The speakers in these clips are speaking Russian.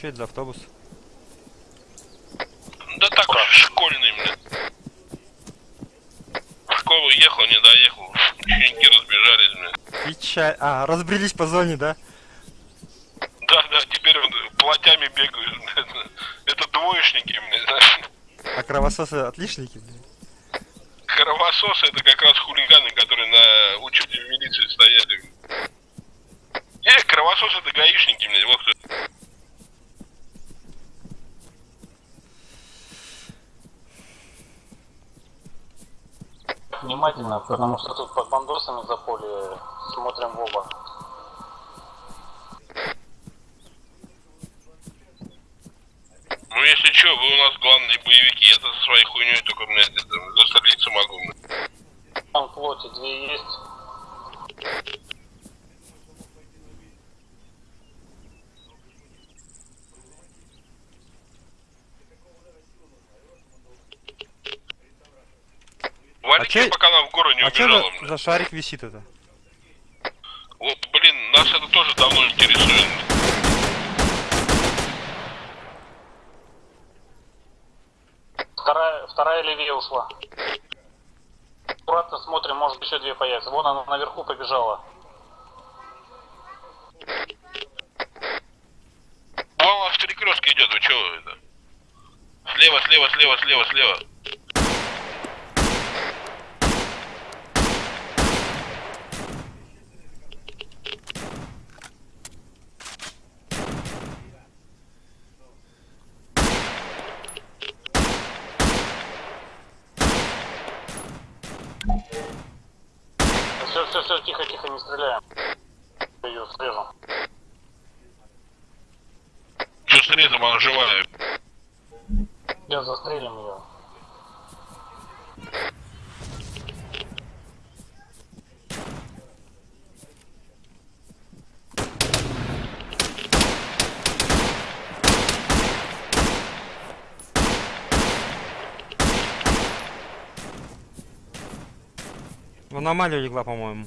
Что это за автобус? Да так, школьный, блин. В школу ехал, не доехал. Ученики разбежались, блин. Печаль. А, разбрелись по зоне, да? Да, да, теперь он платями бегают, блин. Это двоечники, блин. знаешь. А кровососы отличники, блин. Кровососы это как раз хулиганы, которые на учете в милиции стояли. Э, кровососы это гаишники, блин, вот кто. Внимательно, потому что тут под бандосами за поле смотрим в оба. Ну если что, вы у нас главные боевики, я-то со своей хуйней только, блядь, это, застрелиться могу. Там в флоте две есть. Валите, чё- гору не А что убежала, за, блядь. за шарик висит это? Вот, блин, нас это тоже давно интересует. Вторая, вторая левее ушла. Аккуратно смотрим, может еще две появятся. Вон она наверху побежала. Вон у вас перекрестка идет, вы чего это? Слева, слева, слева, слева, слева. Все, все, все, тихо, тихо, не стреляем. Ее срежем. Что срезом, она живая. Сейчас застрелим ее. В аномалию легла, по-моему.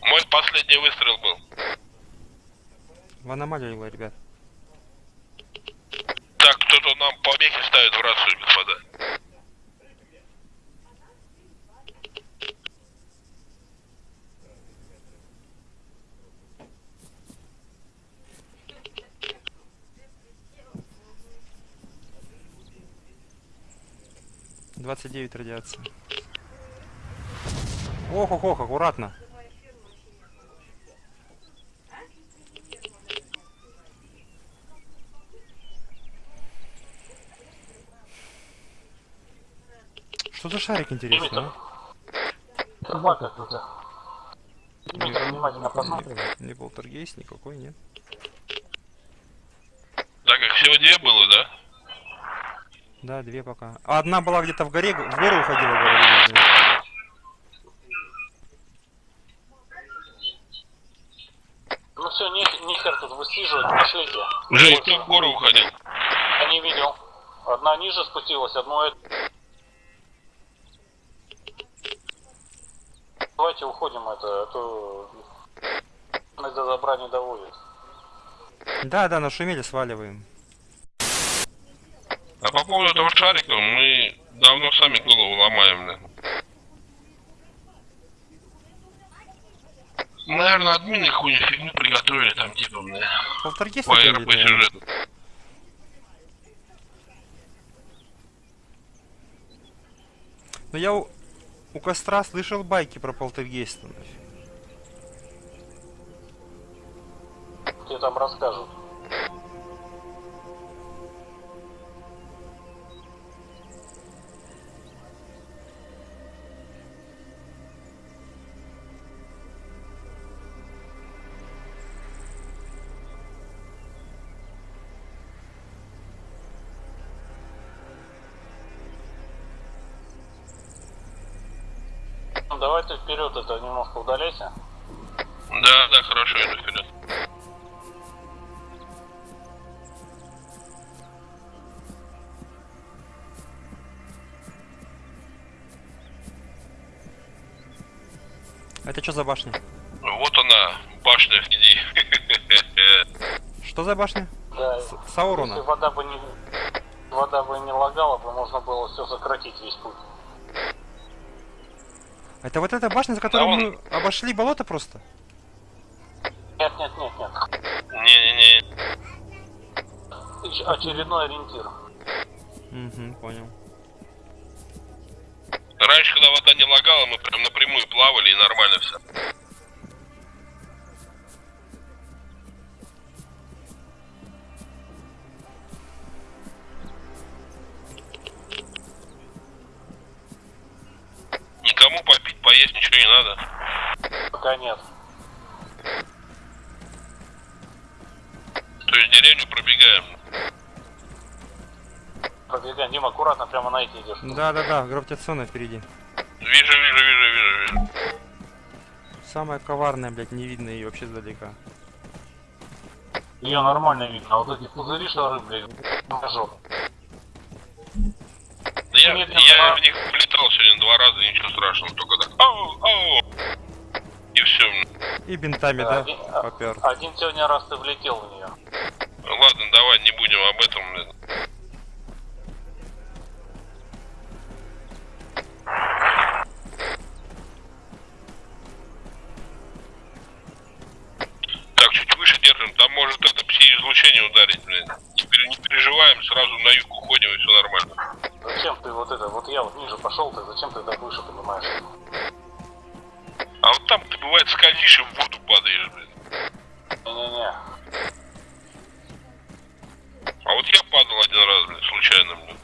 Мой последний выстрел был. В аномалию легла, ребят. Так, кто-то нам помехи ставит в рацию, господа. Двадцать девять радиация. Ох, ох, ох, аккуратно. Что за шарик интересный, а? Собака какая-то. Внимательно посмотрим. Не полтергейст никакой, нет. Так, их всего две было, да? Да, две пока. А одна была где-то в горе, в гору уходила, говорили. блин. Ну все, нихер тут высиживать, пошлите. Жень, кто в гору уходил? Я не видел. Одна ниже спустилась, одну это. Давайте уходим это, а то до добра не доводит. Да, да, нашумели, сваливаем. А по поводу этого шарика мы давно сами голову ломаем, да. Наверное, админы хуйню фигню приготовили там, типа, бля, Полтергейст по РП сюжету. Но я у, у костра слышал байки про полтергейста. Тебе там расскажут. Ну, Давай ты вперед это немножко удаляйся. Да, да, хорошо, иду вперед. Это что за башня? Вот она, башня впереди. Что за башня? Да. С- Если Саурона. вода бы не вода бы не лагала, бы можно было все сократить весь путь. Это вот эта башня, за которой Да, он- мы обошли болото просто? Нет, нет, нет, нет. Не-не-не. Оч- Очередной ориентир. Угу, понял. Раньше, когда вода не лагала, мы прям напрямую плавали и нормально все. Ничего не надо. Пока нет. То есть деревню пробегаем. Пробегаем. Дима, аккуратно прямо на эти идешь. Да-да-да, гравитационная впереди. Вижу, вижу, вижу, вижу, вижу. Самая коварная, блядь, не видно ее вообще сдалека. Ее нормально видно, а вот эти пузыри шары, блядь, покажу. Да я, я в них сегодня два раза, ничего страшного, только так. Ау, ау. И все. И бинтами, Да, да, один- а- попер. Один сегодня раз ты влетел в нее. Ладно, давай не будем об этом. блин. Так, чуть выше держим, там может это пси-излучение ударить, блин. Не, пере- не переживаем, сразу на юг уходим и все нормально. Зачем ты вот это, вот я вот ниже пошел, ты зачем ты так выше понимаешь? А вот там ты бывает скользишь и в воду падаешь, блин. Не-не-не. А вот я падал один раз, блин, случайно, блин.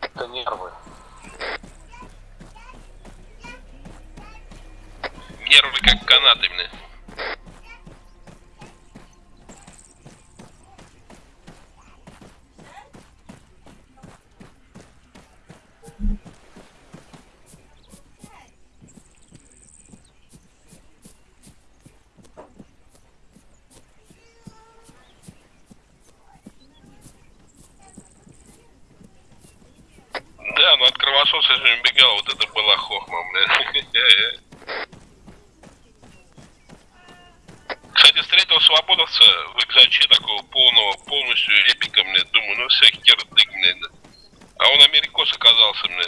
Это нервы. Нервы как канаты, блин. Да, же убегал, вот это была хохма, блин. Кстати, встретил свободовца в экзаче такого полного, полностью эпика, мне думаю, ну все, хердык, мне. А он америкос оказался, мне.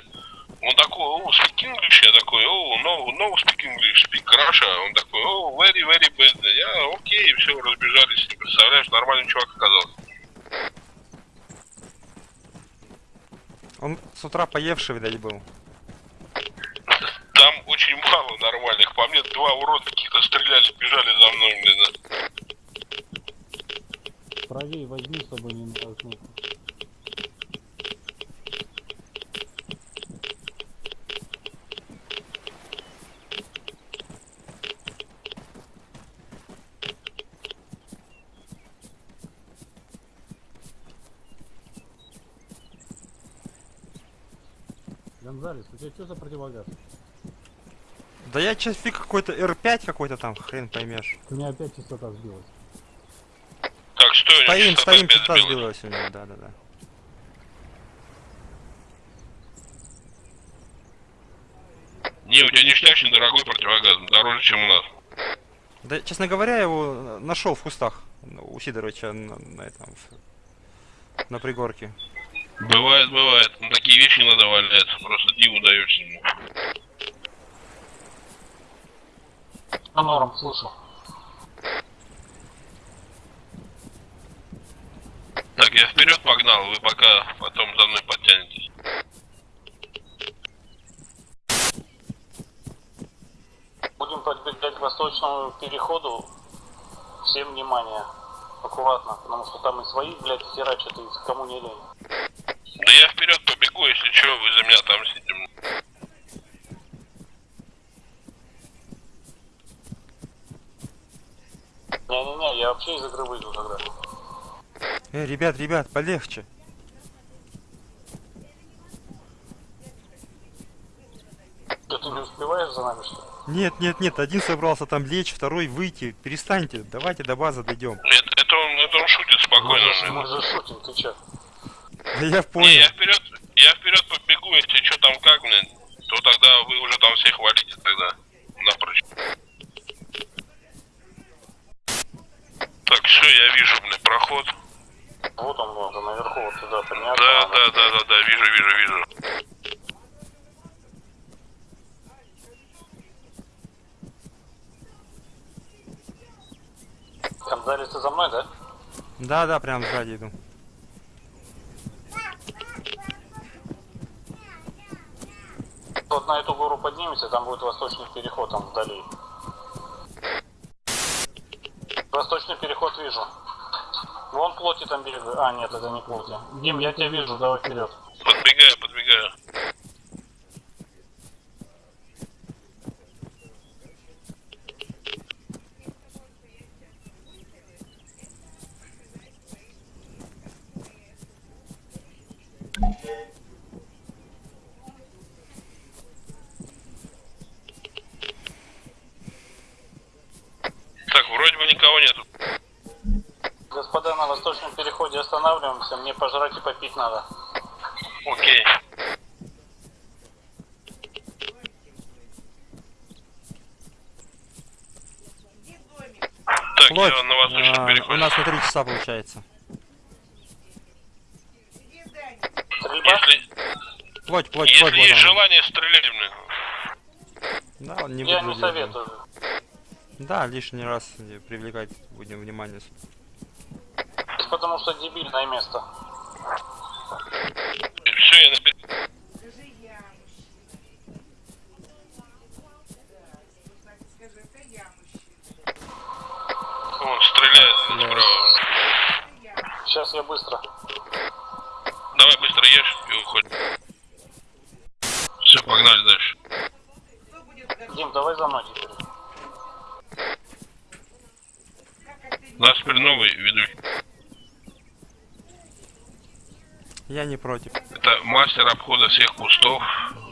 Он такой, о, speak English, я такой, о, no, no speak English, speak Russia. Он такой, о, very, very bad. Я, окей, все, разбежались, представляешь, нормальный чувак оказался. Он с утра поевший, видать, был. Там очень мало нормальных. По мне два урода каких-то стреляли, бежали за мной, блин. Правее возьми, чтобы не натолкнуться. Гонзалес, у тебя что за противогаз? Да я сейчас фиг какой-то R5 какой-то там, хрен поймешь. У меня опять частота сбилась. Так, что Стоим, стоим, частота сбилась? у него, да-да-да. Не, у тебя ништячный дорогой противогаз, дороже, чем у нас. Да, честно говоря, я его нашел в кустах у Сидоровича на, на этом, на пригорке. Бывает, бывает. Ну, такие вещи надо валяться, просто диву даешься. ему. Ну, норм, слушай. Так, я вперед погнал, вы пока потом за мной подтянетесь. Будем подбегать к восточному переходу. Всем внимание. Аккуратно, потому что там и свои, блядь, херачат, и кому не лень. Да я вперед побегу, если что, вы за меня там сидим. Не-не-не, я вообще из игры выйду тогда. Эй, ребят, ребят, полегче. Что, ты не успеваешь за нами, что ли? Нет, нет, нет, один собрался там лечь, второй выйти. Перестаньте, давайте до базы дойдем. Это, это он, это он шутит спокойно. Мы же- блин. Мы же шутим, ты чё? Я Не, понял. я вперед, я вперед побегу, если что там как, блин, то тогда вы уже там всех валите тогда напрочь. переход. Вот он, вот он, наверху, вот туда подняться. Да, надо. да, да, да, да, вижу, вижу, вижу. Гонзалес, ты за мной, да? Да, да, прям сзади иду. Вот на эту гору поднимемся, там будет восточный переход, там вдали. Восточный переход вижу. Вон плоти там бегают. А, нет, это не плоти. Дим, я тебя вижу, давай вперед. Подбегаю, подбегаю. Так, вроде бы никого нету. Господа, на восточном переходе останавливаемся, мне пожрать и попить надо. Окей. Так, Плоть. я на восточном а, переходе. у нас на три часа получается. Стрельба? Если, Плоть, плоть, плоть. если вот есть она. желание, стреляй мне. Да, он не Я не советую. Да, лишний раз не привлекать будем внимание. Потому что дебильное место. Все, я на. Он стреляет справа. Сейчас я быстро. Давай быстро ешь и уходим. Все, погнали дальше. Дим, давай за мной теперь. Нас теперь новый ведущий. Я не против. Это мастер обхода всех кустов,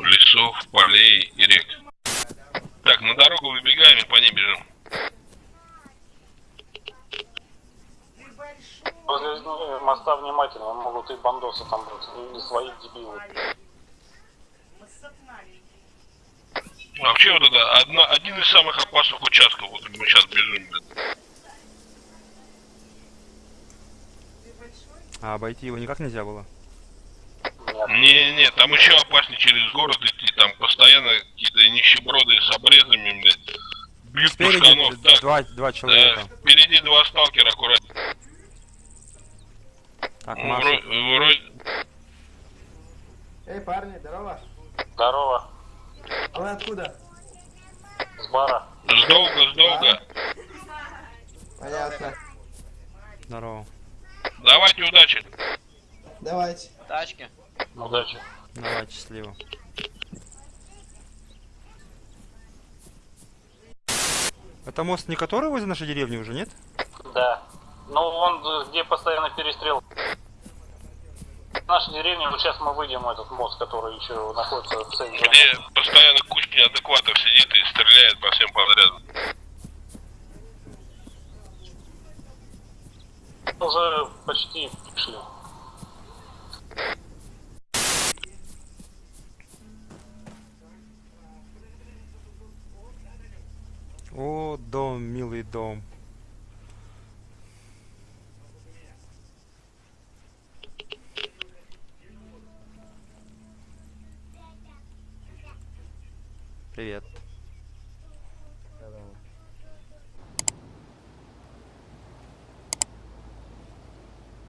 лесов, полей и рек. Так, на дорогу выбегаем и по ней бежим. Возле моста внимательно, могут и бандосы там быть, или свои дебилы. Вообще вот это одна, один из самых опасных участков, вот мы сейчас бежим. блин. Ты большой? А обойти его никак нельзя было. Нет. Не-не, там еще опаснее через город идти, там постоянно какие-то нищеброды с обрезами, блядь. Бьют Спереди пушканов, так. два, два Да, человека. впереди два сталкера аккуратно. Так, Ну, Маша. вро- вроде... Эй, парни, здорово. Здорово. А вы откуда? С бара. Сдолго, сдолго. Понятно. Здорово. Давайте удачи. Давайте. Тачки. Удачи. Давай, счастливо. Это мост не который возле нашей деревни уже, нет? Да. Ну, он э, где постоянно перестрел. Наша деревня, вот сейчас мы выйдем в этот мост, который еще находится в центре. Где постоянно куча неадекватов сидит и стреляет по всем подряд. Уже почти пришли. О, дом, милый дом. Привет.